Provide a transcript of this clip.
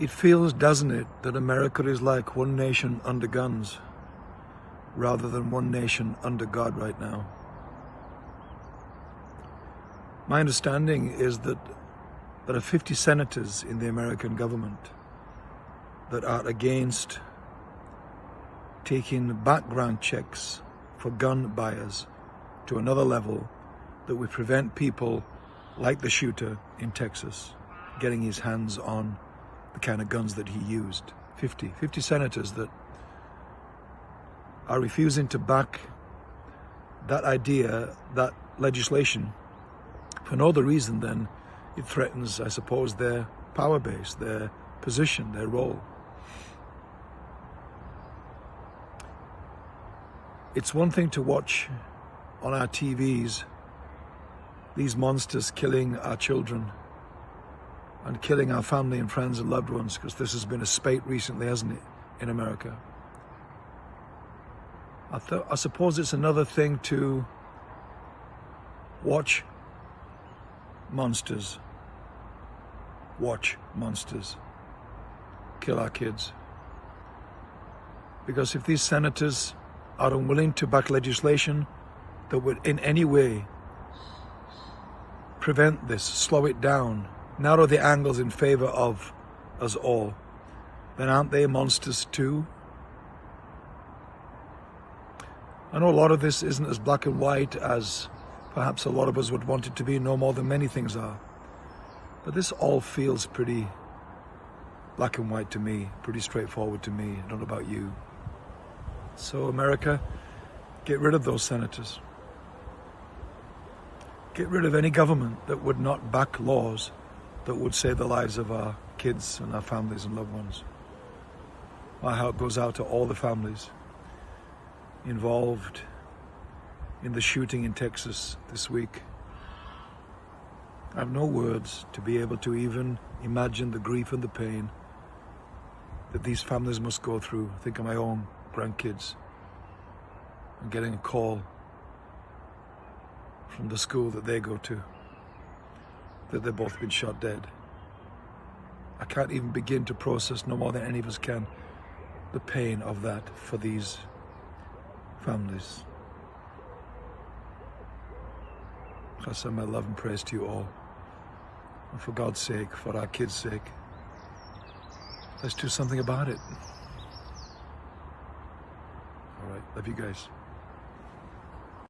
It feels, doesn't it, that America is like one nation under guns rather than one nation under God right now. My understanding is that there are 50 senators in the American government that are against taking background checks for gun buyers to another level that would prevent people like the shooter in Texas getting his hands on the kind of guns that he used. 50, 50 senators that are refusing to back that idea, that legislation, for no other reason than it threatens, I suppose, their power base, their position, their role. It's one thing to watch on our TVs these monsters killing our children and killing our family and friends and loved ones because this has been a spate recently, hasn't it, in America. I, I suppose it's another thing to watch monsters, watch monsters kill our kids. Because if these senators are unwilling to back legislation that would in any way prevent this, slow it down, narrow the angles in favor of us all, then aren't they monsters too? I know a lot of this isn't as black and white as perhaps a lot of us would want it to be, no more than many things are. But this all feels pretty black and white to me, pretty straightforward to me. I don't know about you. So America, get rid of those senators. Get rid of any government that would not back laws that would save the lives of our kids and our families and loved ones. My heart goes out to all the families involved in the shooting in Texas this week. I have no words to be able to even imagine the grief and the pain that these families must go through. Think of my own grandkids and getting a call from the school that they go to that they've both been shot dead. I can't even begin to process, no more than any of us can, the pain of that for these families. I send my love and praise to you all. And for God's sake, for our kids' sake, let's do something about it. All right, love you guys.